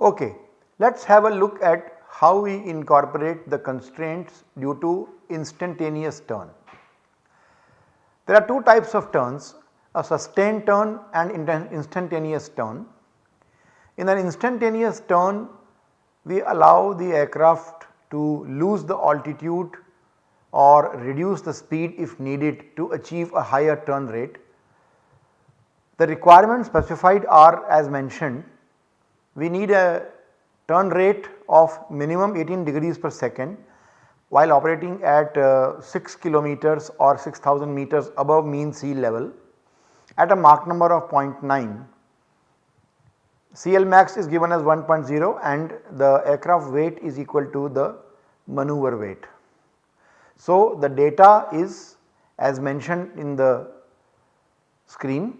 Okay, let us have a look at how we incorporate the constraints due to instantaneous turn. There are two types of turns a sustained turn and instantaneous turn. In an instantaneous turn we allow the aircraft to lose the altitude or reduce the speed if needed to achieve a higher turn rate. The requirements specified are as mentioned we need a turn rate of minimum 18 degrees per second while operating at uh, 6 kilometers or 6000 meters above mean sea level at a Mach number of 0.9. CLmax is given as 1.0 and the aircraft weight is equal to the maneuver weight. So, the data is as mentioned in the screen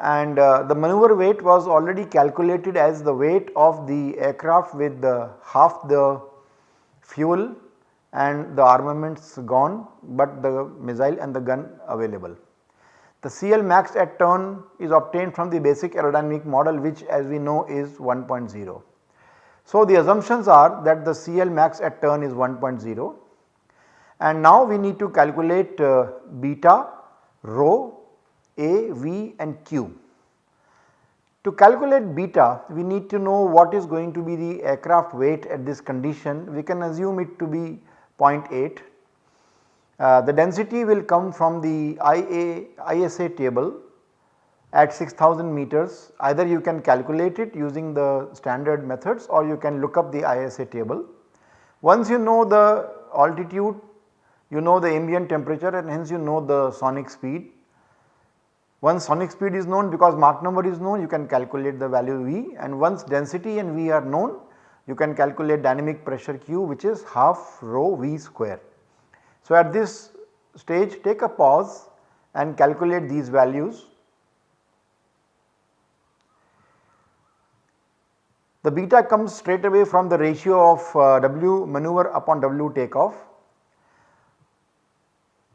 and uh, the maneuver weight was already calculated as the weight of the aircraft with the half the fuel and the armaments gone but the missile and the gun available. The CL max at turn is obtained from the basic aerodynamic model which as we know is 1.0. So, the assumptions are that the CL max at turn is 1.0 and now we need to calculate uh, beta, rho a, V and Q. To calculate beta we need to know what is going to be the aircraft weight at this condition we can assume it to be 0.8. Uh, the density will come from the IA, ISA table at 6000 meters either you can calculate it using the standard methods or you can look up the ISA table. Once you know the altitude you know the ambient temperature and hence you know the sonic speed once sonic speed is known because Mach number is known you can calculate the value V and once density and V are known you can calculate dynamic pressure Q which is half rho V square. So at this stage take a pause and calculate these values. The beta comes straight away from the ratio of uh, W maneuver upon W takeoff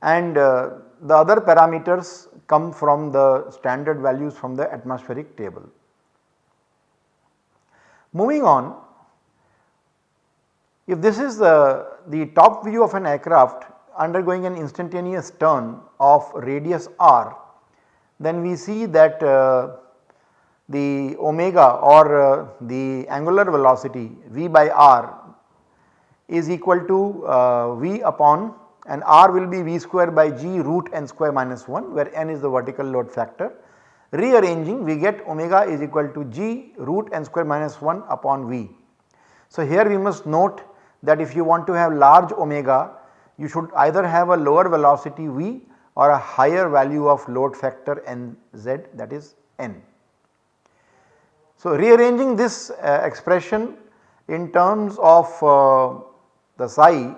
and uh, the other parameters come from the standard values from the atmospheric table. Moving on, if this is the, the top view of an aircraft undergoing an instantaneous turn of radius r, then we see that uh, the omega or uh, the angular velocity v by r is equal to uh, v upon and r will be v square by g root n square minus 1 where n is the vertical load factor. Rearranging we get omega is equal to g root n square minus 1 upon v. So here we must note that if you want to have large omega you should either have a lower velocity v or a higher value of load factor nz that is n. So rearranging this uh, expression in terms of uh, the psi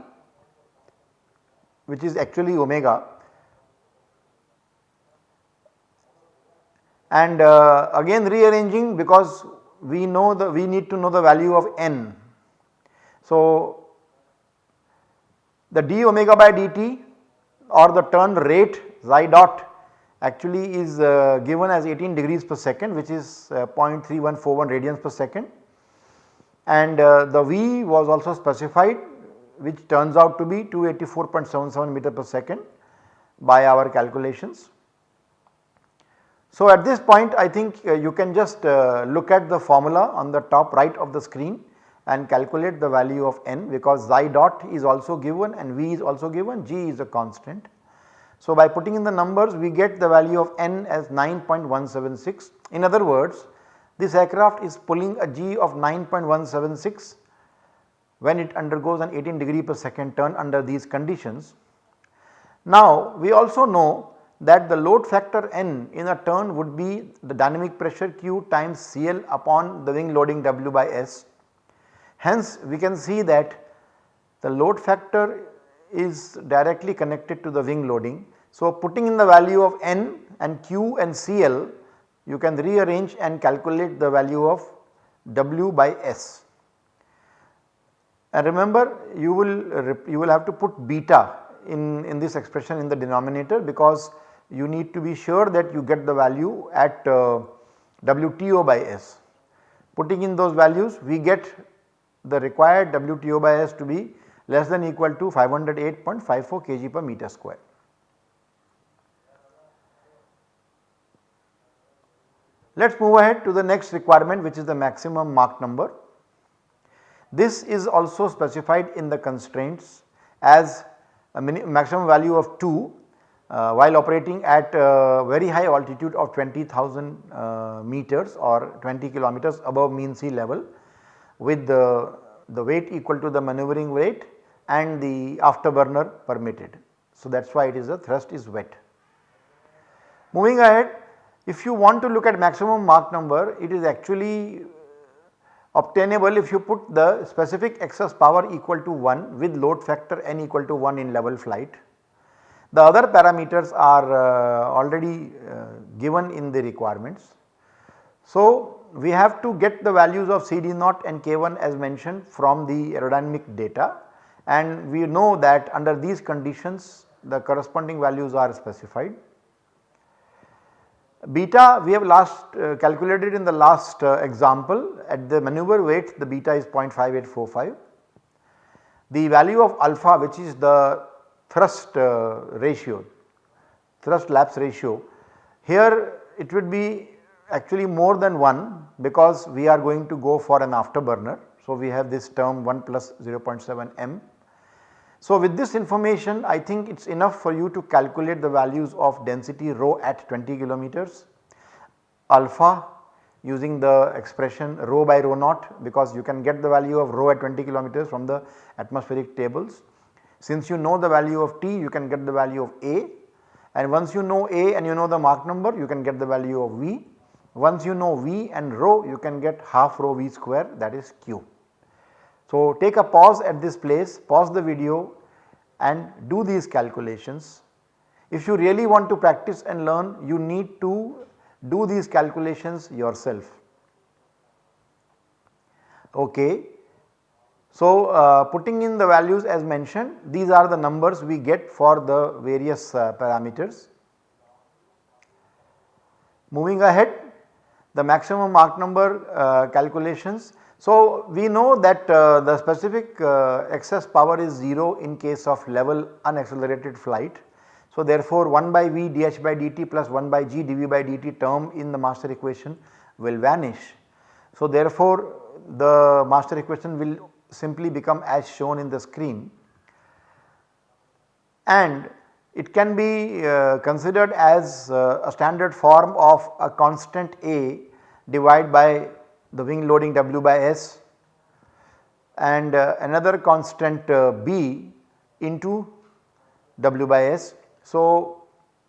which is actually omega and uh, again rearranging because we know the we need to know the value of n. So the d omega by dt or the turn rate psi dot actually is uh, given as 18 degrees per second which is uh, 0.3141 radians per second and uh, the v was also specified which turns out to be 284.77 meter per second by our calculations. So at this point I think uh, you can just uh, look at the formula on the top right of the screen and calculate the value of n because psi dot is also given and v is also given g is a constant. So by putting in the numbers we get the value of n as 9.176 in other words this aircraft is pulling a g of 9.176 when it undergoes an 18 degree per second turn under these conditions. Now we also know that the load factor n in a turn would be the dynamic pressure Q times CL upon the wing loading W by S. Hence we can see that the load factor is directly connected to the wing loading. So putting in the value of n and Q and CL you can rearrange and calculate the value of W by S. And remember you will you will have to put beta in, in this expression in the denominator because you need to be sure that you get the value at uh, WTO by S. Putting in those values we get the required WTO by S to be less than equal to 508.54 kg per meter square. Let us move ahead to the next requirement which is the maximum Mach number. This is also specified in the constraints as a maximum value of 2 uh, while operating at a very high altitude of 20,000 uh, meters or 20 kilometers above mean sea level with the, the weight equal to the maneuvering weight and the afterburner permitted. So that is why it is a thrust is wet. Moving ahead if you want to look at maximum Mach number it is actually obtainable if you put the specific excess power equal to 1 with load factor n equal to 1 in level flight. The other parameters are uh, already uh, given in the requirements. So we have to get the values of CD0 and K1 as mentioned from the aerodynamic data and we know that under these conditions the corresponding values are specified. Beta we have last uh, calculated in the last uh, example at the maneuver weight the beta is 0.5845. The value of alpha which is the thrust uh, ratio, thrust lapse ratio here it would be actually more than 1 because we are going to go for an afterburner. So, we have this term 1 plus 0.7 m so, with this information I think it is enough for you to calculate the values of density rho at 20 kilometers, alpha using the expression rho by rho naught because you can get the value of rho at 20 kilometers from the atmospheric tables. Since you know the value of T you can get the value of A and once you know A and you know the Mach number you can get the value of V. Once you know V and rho you can get half rho V square that is Q. So, take a pause at this place, pause the video and do these calculations. If you really want to practice and learn you need to do these calculations yourself. Okay. So, uh, putting in the values as mentioned these are the numbers we get for the various uh, parameters. Moving ahead the maximum Mach number uh, calculations so, we know that uh, the specific uh, excess power is 0 in case of level unaccelerated flight. So, therefore, 1 by V dH by dt plus 1 by G dV by dt term in the master equation will vanish. So, therefore, the master equation will simply become as shown in the screen and it can be uh, considered as uh, a standard form of a constant A divided by the wing loading W by S and uh, another constant uh, B into W by S. So,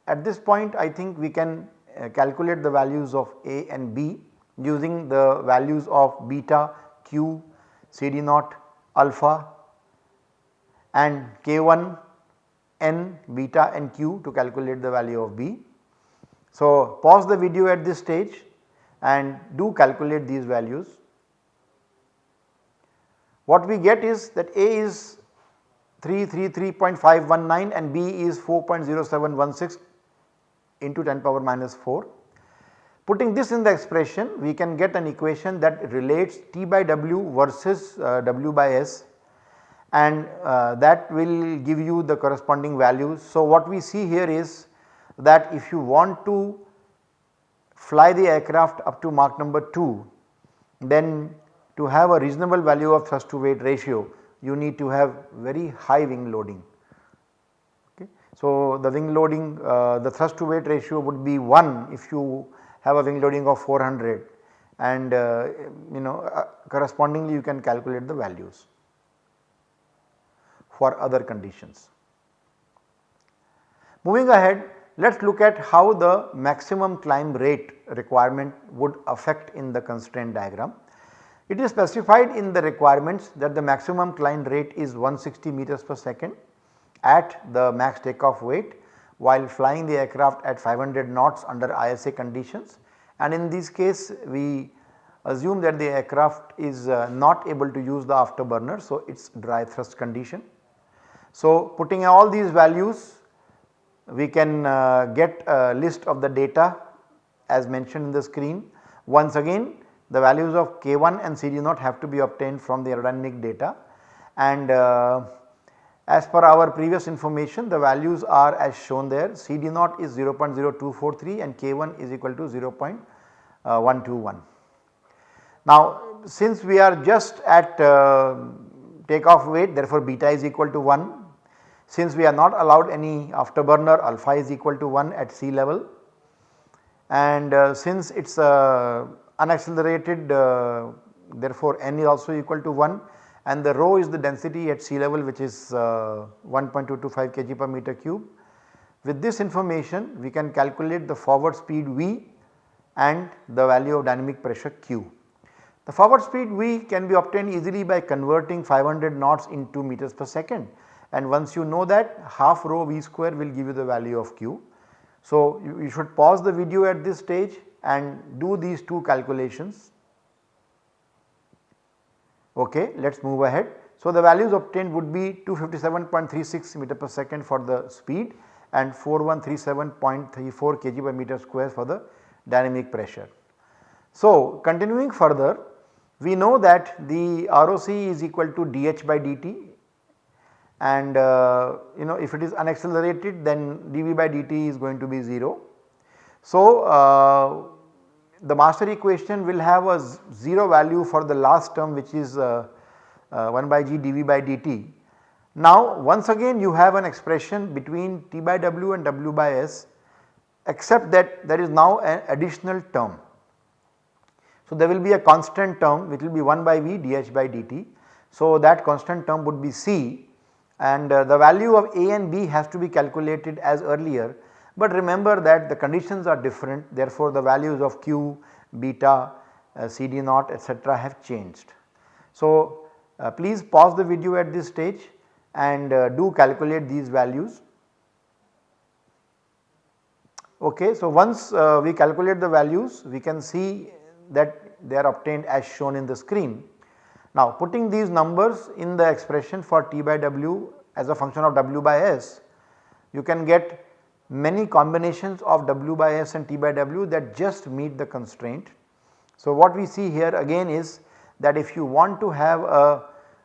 at this point I think we can uh, calculate the values of A and B using the values of beta, Q, CD naught, alpha and K1, N, beta and Q to calculate the value of B. So, pause the video at this stage and do calculate these values. What we get is that A is 333.519 and B is 4.0716 into 10 power minus 4. Putting this in the expression we can get an equation that relates T by W versus uh, W by S and uh, that will give you the corresponding values. So, what we see here is that if you want to fly the aircraft up to Mach number 2 then to have a reasonable value of thrust to weight ratio you need to have very high wing loading. Okay. So, the wing loading uh, the thrust to weight ratio would be 1 if you have a wing loading of 400 and uh, you know uh, correspondingly you can calculate the values for other conditions. Moving ahead let us look at how the maximum climb rate requirement would affect in the constraint diagram. It is specified in the requirements that the maximum climb rate is 160 meters per second at the max takeoff weight while flying the aircraft at 500 knots under ISA conditions and in this case we assume that the aircraft is uh, not able to use the afterburner. So, it is dry thrust condition. So, putting all these values we can uh, get a list of the data as mentioned in the screen. Once again the values of K1 and CD0 have to be obtained from the aerodynamic data and uh, as per our previous information the values are as shown there CD0 is 0.0243 and K1 is equal to 0.121. Now since we are just at uh, takeoff weight therefore beta is equal to 1 since we are not allowed any afterburner alpha is equal to 1 at sea level and uh, since it is uh, unaccelerated uh, therefore n is also equal to 1 and the rho is the density at sea level which is uh, 1.225 kg per meter cube. With this information we can calculate the forward speed V and the value of dynamic pressure Q. The forward speed V can be obtained easily by converting 500 knots into meters per second and once you know that half rho V square will give you the value of Q. So, you, you should pause the video at this stage and do these two calculations. Okay, let us move ahead. So, the values obtained would be 257.36 meter per second for the speed and 4137.34 kg per meter square for the dynamic pressure. So, continuing further we know that the ROC is equal to dH by dt and uh, you know if it is unaccelerated then dV by dt is going to be 0. So, uh, the master equation will have a 0 value for the last term which is uh, uh 1 by g dV by dt. Now once again you have an expression between T by W and W by S except that there is now an additional term. So there will be a constant term which will be 1 by V dH by dt. So that constant term would be C and uh, the value of A and B has to be calculated as earlier but remember that the conditions are different therefore the values of Q, beta, uh, CD naught etc. have changed. So uh, please pause the video at this stage and do calculate these values. Okay, so once uh, we calculate the values we can see that they are obtained as shown in the screen. Now putting these numbers in the expression for T by W as a function of W by S, you can get many combinations of W by S and T by W that just meet the constraint. So what we see here again is that if you want to have a,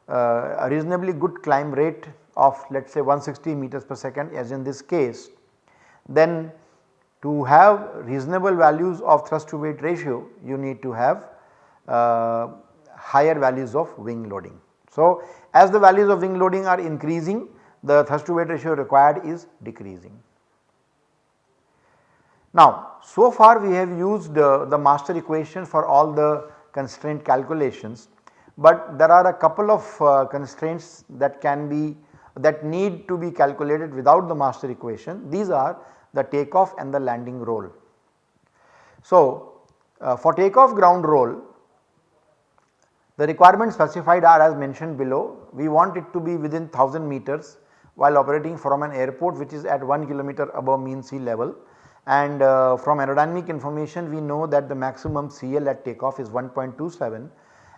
a reasonably good climb rate of let us say 160 meters per second as in this case, then to have reasonable values of thrust to weight ratio you need to have uh, higher values of wing loading. So, as the values of wing loading are increasing the thrust to weight ratio required is decreasing. Now so far we have used uh, the master equation for all the constraint calculations, but there are a couple of uh, constraints that can be that need to be calculated without the master equation. These are the takeoff and the landing roll. So uh, for takeoff ground roll the requirements specified are as mentioned below. We want it to be within 1000 meters while operating from an airport which is at 1 kilometer above mean sea level and uh, from aerodynamic information we know that the maximum CL at takeoff is 1.27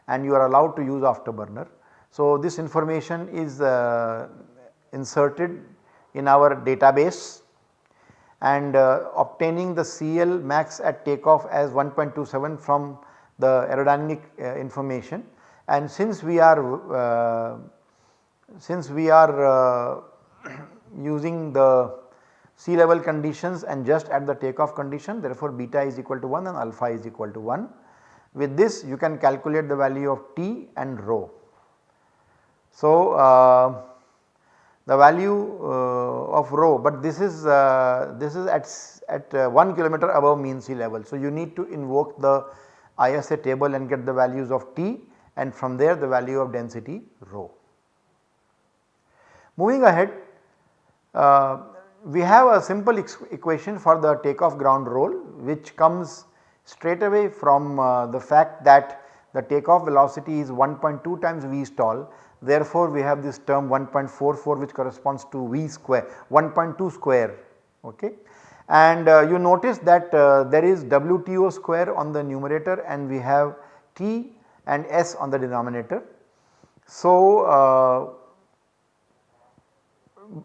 and you are allowed to use afterburner. So this information is uh, inserted in our database and uh, obtaining the CL max at takeoff as 1.27 from the aerodynamic uh, information and since we are uh, since we are uh, using the sea level conditions and just at the takeoff condition therefore beta is equal to 1 and alpha is equal to 1. With this you can calculate the value of T and rho. So uh, the value uh, of rho but this is uh, this is at, at 1 kilometer above mean sea level. So you need to invoke the ISA table and get the values of T and from there the value of density rho. Moving ahead uh, we have a simple equation for the takeoff ground roll which comes straight away from uh, the fact that the takeoff velocity is 1.2 times V stall therefore we have this term 1.44 which corresponds to V square 1.2 square okay and uh, you notice that uh, there is WTO square on the numerator and we have T and S on the denominator. So, uh,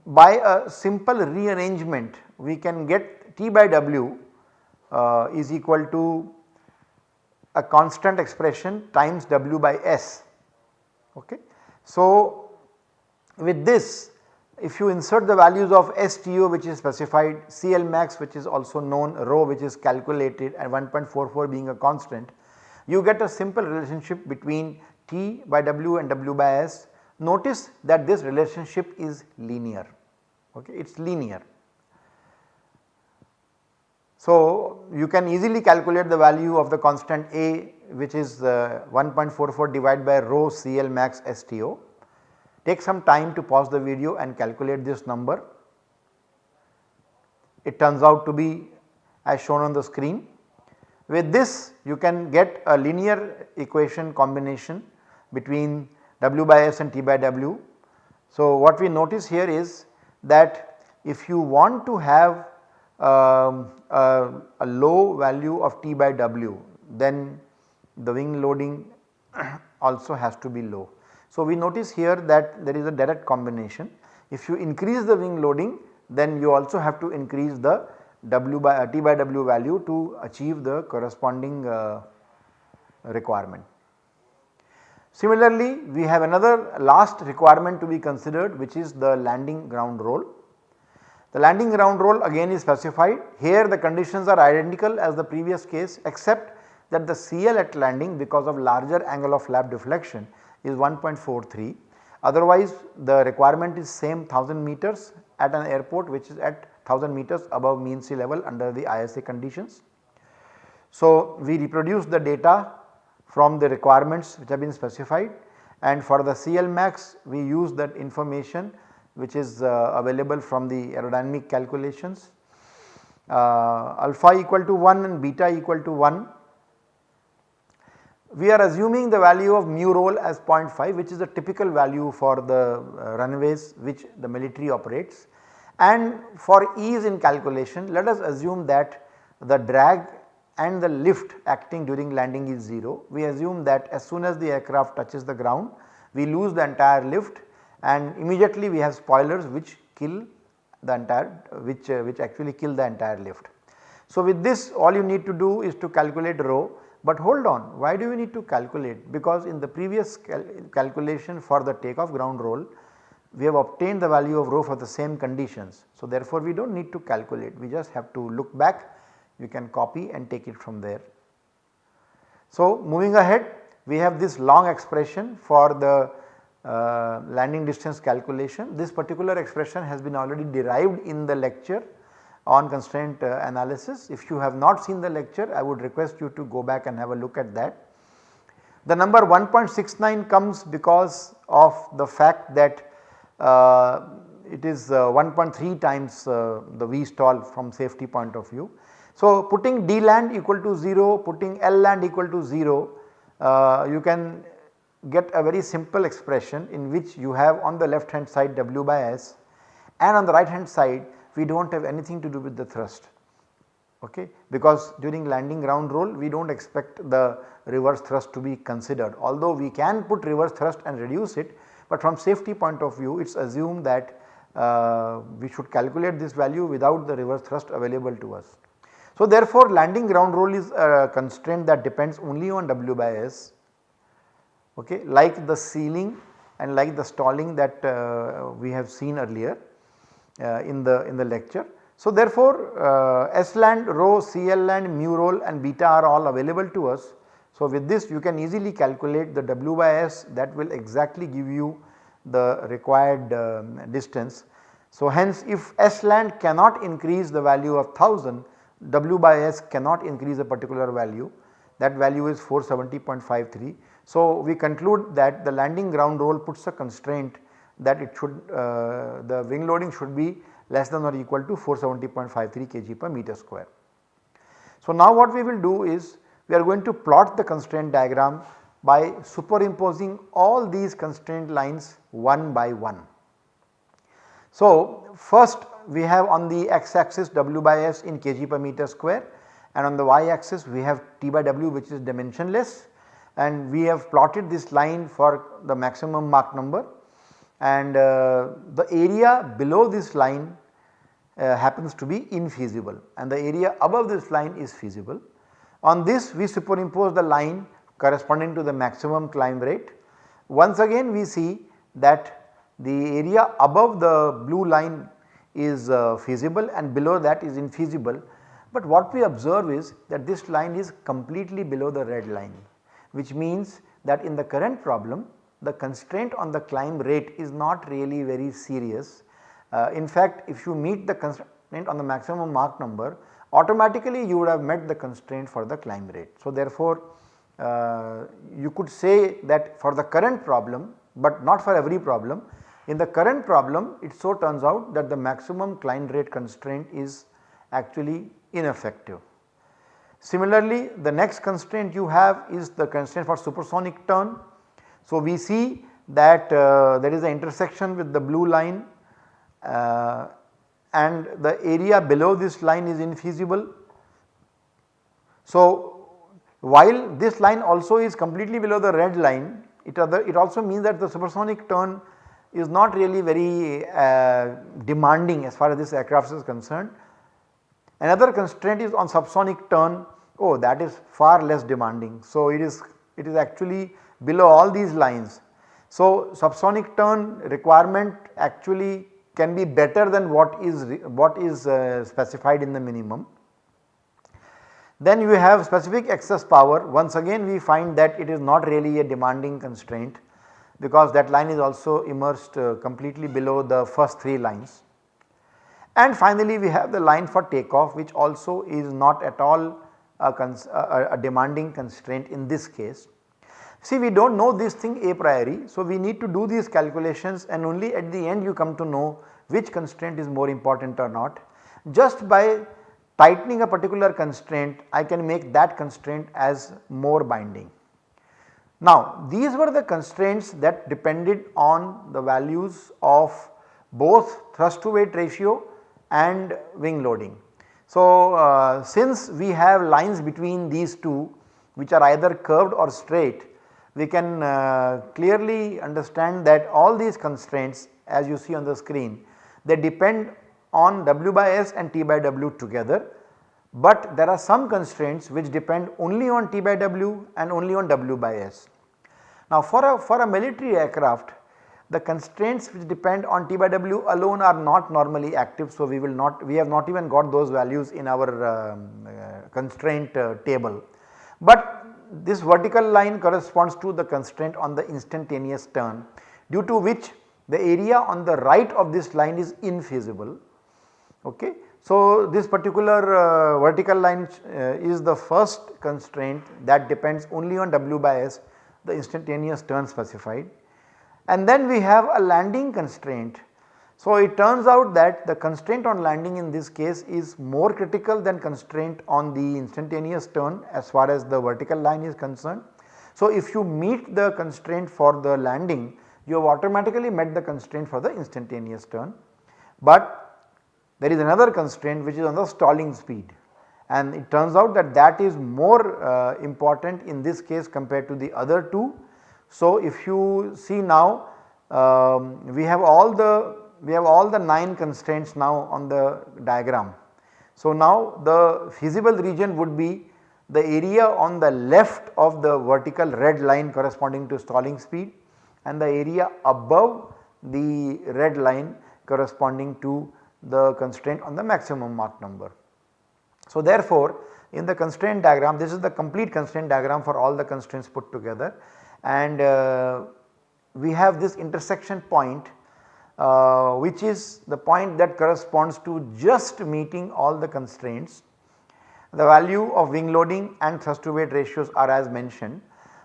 by a simple rearrangement we can get T by W uh, is equal to a constant expression times W by S. Okay. So, with this if you insert the values of STO which is specified, CL max which is also known, rho which is calculated and 1.44 being a constant, you get a simple relationship between T by W and W by S. Notice that this relationship is linear, okay, it is linear. So, you can easily calculate the value of the constant A which is uh, 1.44 divided by rho CL max STO Take some time to pause the video and calculate this number. It turns out to be as shown on the screen. With this you can get a linear equation combination between W by S and T by W. So, what we notice here is that if you want to have um, a, a low value of T by W then the wing loading also has to be low. So, we notice here that there is a direct combination. If you increase the wing loading then you also have to increase the W by uh, T by W value to achieve the corresponding uh, requirement. Similarly, we have another last requirement to be considered which is the landing ground roll. The landing ground roll again is specified here the conditions are identical as the previous case except that the CL at landing because of larger angle of flap deflection is 1.43 otherwise the requirement is same 1000 meters at an airport which is at 1000 meters above mean sea level under the ISA conditions. So, we reproduce the data from the requirements which have been specified and for the CL max we use that information which is uh, available from the aerodynamic calculations. Uh, alpha equal to 1 and beta equal to 1 we are assuming the value of mu roll as 0.5 which is a typical value for the uh, runways which the military operates and for ease in calculation let us assume that the drag and the lift acting during landing is 0. We assume that as soon as the aircraft touches the ground we lose the entire lift and immediately we have spoilers which kill the entire which uh, which actually kill the entire lift. So with this all you need to do is to calculate rho but hold on why do we need to calculate because in the previous cal calculation for the takeoff ground roll we have obtained the value of rho for the same conditions. So therefore we do not need to calculate we just have to look back you can copy and take it from there. So moving ahead we have this long expression for the uh, landing distance calculation. This particular expression has been already derived in the lecture on constraint uh, analysis. If you have not seen the lecture I would request you to go back and have a look at that. The number 1.69 comes because of the fact that uh, it is uh, 1.3 times uh, the V stall from safety point of view. So, putting D land equal to 0, putting L land equal to 0, uh, you can get a very simple expression in which you have on the left hand side W by S and on the right hand side we do not have anything to do with the thrust okay because during landing ground roll we do not expect the reverse thrust to be considered although we can put reverse thrust and reduce it but from safety point of view it is assumed that uh, we should calculate this value without the reverse thrust available to us. So therefore landing ground roll is a constraint that depends only on W by S okay like the ceiling and like the stalling that uh, we have seen earlier. Uh, in the in the lecture. So therefore uh, S land, rho, CL land, mu roll and beta are all available to us. So with this you can easily calculate the W by S that will exactly give you the required um, distance. So hence if S land cannot increase the value of 1000 W by S cannot increase a particular value that value is 470.53. So we conclude that the landing ground roll puts a constraint that it should uh, the wing loading should be less than or equal to 470.53 kg per meter square. So now what we will do is we are going to plot the constraint diagram by superimposing all these constraint lines one by one. So first we have on the x axis W by S in kg per meter square and on the y axis we have T by W which is dimensionless and we have plotted this line for the maximum Mach number and uh, the area below this line uh, happens to be infeasible and the area above this line is feasible. On this we superimpose the line corresponding to the maximum climb rate. Once again we see that the area above the blue line is uh, feasible and below that is infeasible. But what we observe is that this line is completely below the red line which means that in the current problem the constraint on the climb rate is not really very serious. Uh, in fact, if you meet the constraint on the maximum Mach number automatically you would have met the constraint for the climb rate. So, therefore, uh, you could say that for the current problem but not for every problem. In the current problem it so turns out that the maximum climb rate constraint is actually ineffective. Similarly, the next constraint you have is the constraint for supersonic turn. So, we see that uh, there is an intersection with the blue line uh, and the area below this line is infeasible. So, while this line also is completely below the red line it, other, it also means that the supersonic turn is not really very uh, demanding as far as this aircraft is concerned. Another constraint is on subsonic turn oh that is far less demanding. So, it is it is actually below all these lines. So, subsonic turn requirement actually can be better than what is what is uh, specified in the minimum. Then you have specific excess power once again we find that it is not really a demanding constraint because that line is also immersed uh, completely below the first 3 lines. And finally we have the line for takeoff which also is not at all a, a, a demanding constraint in this case. See we do not know this thing a priori. So, we need to do these calculations and only at the end you come to know which constraint is more important or not. Just by tightening a particular constraint I can make that constraint as more binding. Now these were the constraints that depended on the values of both thrust to weight ratio and wing loading. So, uh, since we have lines between these two which are either curved or straight we can uh, clearly understand that all these constraints as you see on the screen they depend on W by S and T by W together but there are some constraints which depend only on T by W and only on W by S. Now for a, for a military aircraft the constraints which depend on T by W alone are not normally active. So, we will not we have not even got those values in our um, uh, constraint uh, table. But this vertical line corresponds to the constraint on the instantaneous turn due to which the area on the right of this line is infeasible. Okay. So, this particular uh, vertical line uh, is the first constraint that depends only on W by S the instantaneous turn specified and then we have a landing constraint. So, it turns out that the constraint on landing in this case is more critical than constraint on the instantaneous turn as far as the vertical line is concerned. So, if you meet the constraint for the landing you have automatically met the constraint for the instantaneous turn. But there is another constraint which is on the stalling speed and it turns out that that is more uh, important in this case compared to the other two so, if you see now um, we have all the we have all the 9 constraints now on the diagram. So, now the feasible region would be the area on the left of the vertical red line corresponding to stalling speed and the area above the red line corresponding to the constraint on the maximum Mach number. So, therefore, in the constraint diagram this is the complete constraint diagram for all the constraints put together and uh, we have this intersection point uh, which is the point that corresponds to just meeting all the constraints. The value of wing loading and thrust to weight ratios are as mentioned,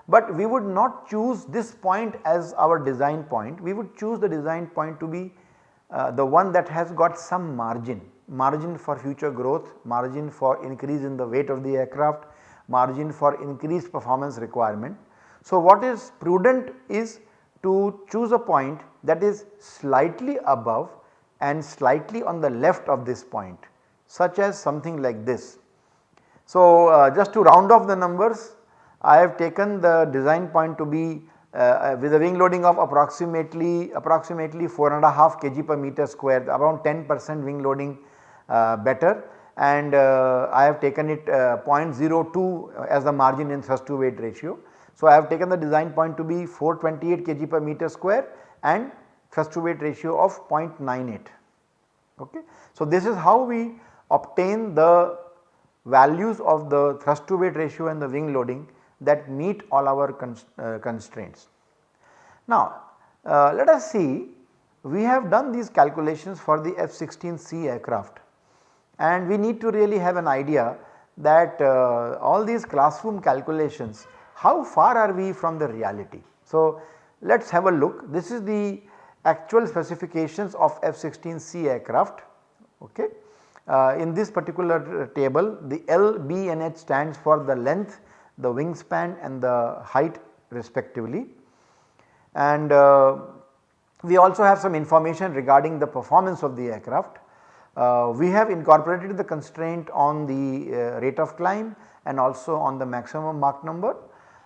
but we would not choose this point as our design point, we would choose the design point to be uh, the one that has got some margin, margin for future growth, margin for increase in the weight of the aircraft, margin for increased performance requirement so, what is prudent is to choose a point that is slightly above and slightly on the left of this point such as something like this. So, uh, just to round off the numbers I have taken the design point to be uh, with a wing loading of approximately approximately 4.5 kg per meter square around 10 percent wing loading uh, better and uh, I have taken it uh, 0.02 as the margin in thrust to weight ratio. So, I have taken the design point to be 428 kg per meter square and thrust to weight ratio of 0.98. Okay. So, this is how we obtain the values of the thrust to weight ratio and the wing loading that meet all our uh, constraints. Now, uh, let us see we have done these calculations for the F-16C aircraft and we need to really have an idea that uh, all these classroom calculations how far are we from the reality. So, let us have a look this is the actual specifications of F-16C aircraft okay. Uh, in this particular table the L, B and H stands for the length, the wingspan and the height respectively. And uh, we also have some information regarding the performance of the aircraft. Uh, we have incorporated the constraint on the uh, rate of climb and also on the maximum Mach number,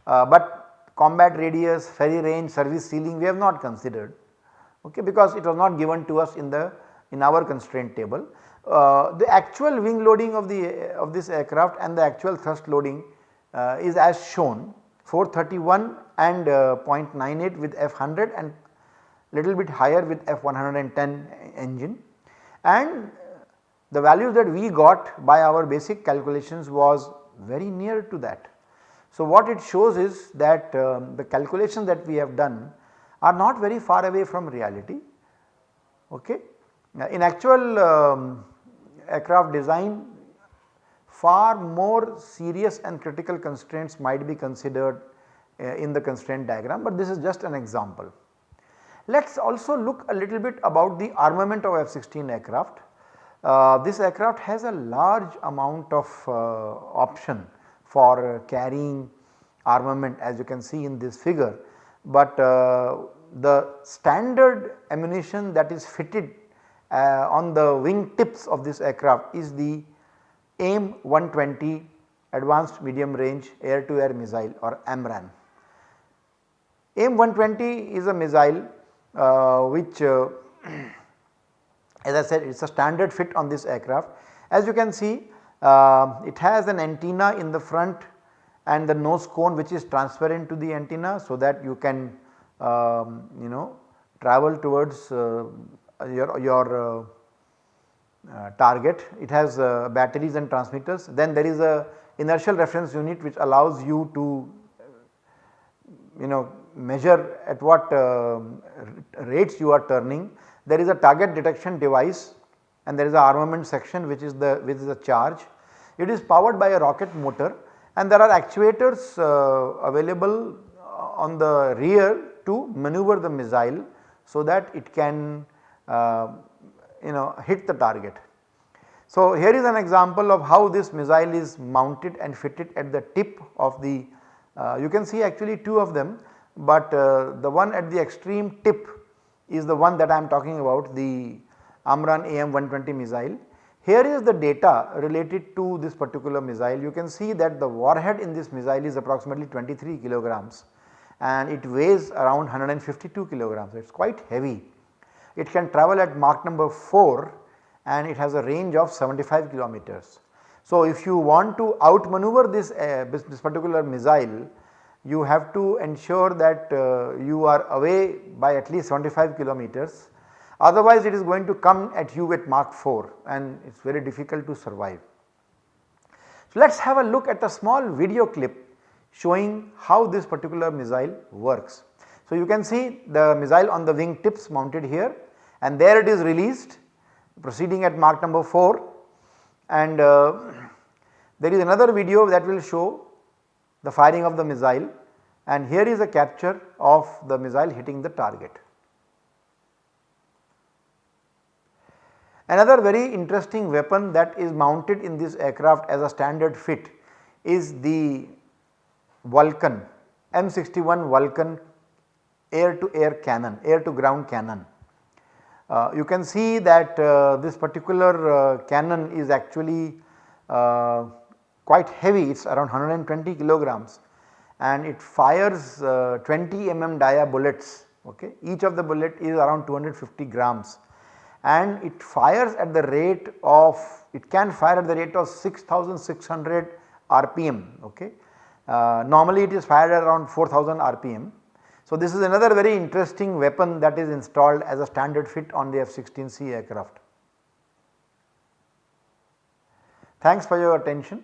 uh, but combat radius, ferry range, service ceiling we have not considered okay, because it was not given to us in the in our constraint table. Uh, the actual wing loading of the of this aircraft and the actual thrust loading uh, is as shown 431 and uh, 0.98 with F100 and little bit higher with F110 engine and the values that we got by our basic calculations was very near to that. So, what it shows is that um, the calculations that we have done are not very far away from reality. Okay. In actual um, aircraft design far more serious and critical constraints might be considered uh, in the constraint diagram, but this is just an example. Let us also look a little bit about the armament of F-16 aircraft. Uh, this aircraft has a large amount of uh, option for uh, carrying armament as you can see in this figure but uh, the standard ammunition that is fitted uh, on the wing tips of this aircraft is the AIM 120 advanced medium range air to air missile or AMRAAM. AIM 120 is a missile uh, which uh, as I said it is a standard fit on this aircraft. As you can see uh, it has an antenna in the front and the nose cone which is transparent to the antenna so that you can um, you know travel towards uh, your, your uh, uh, target. It has uh, batteries and transmitters then there is a inertial reference unit which allows you to you know measure at what uh, rates you are turning. There is a target detection device and there is a armament section which is the which is charge. It is powered by a rocket motor and there are actuators uh, available on the rear to maneuver the missile so that it can uh, you know hit the target. So, here is an example of how this missile is mounted and fitted at the tip of the uh, you can see actually two of them, but uh, the one at the extreme tip is the one that I am talking about the AMRAAM AIM 120 missile. Here is the data related to this particular missile you can see that the warhead in this missile is approximately 23 kilograms and it weighs around 152 kilograms it is quite heavy it can travel at Mach number 4 and it has a range of 75 kilometers. So, if you want to outmaneuver this, uh, this particular missile you have to ensure that uh, you are away by at least 75 kilometers otherwise it is going to come at you at Mach 4 and it is very difficult to survive. So, let us have a look at a small video clip showing how this particular missile works. So, you can see the missile on the wing tips mounted here and there it is released proceeding at Mach number 4 and uh, there is another video that will show the firing of the missile and here is a capture of the missile hitting the target. Another very interesting weapon that is mounted in this aircraft as a standard fit is the Vulcan M61 Vulcan air to air cannon, air to ground cannon. Uh, you can see that uh, this particular uh, cannon is actually uh, quite heavy it is around 120 kilograms and it fires uh, 20 mm dia bullets okay. Each of the bullet is around 250 grams and it fires at the rate of it can fire at the rate of 6600 rpm okay. Uh, normally it is fired at around 4000 rpm. So this is another very interesting weapon that is installed as a standard fit on the F-16C aircraft. Thanks for your attention.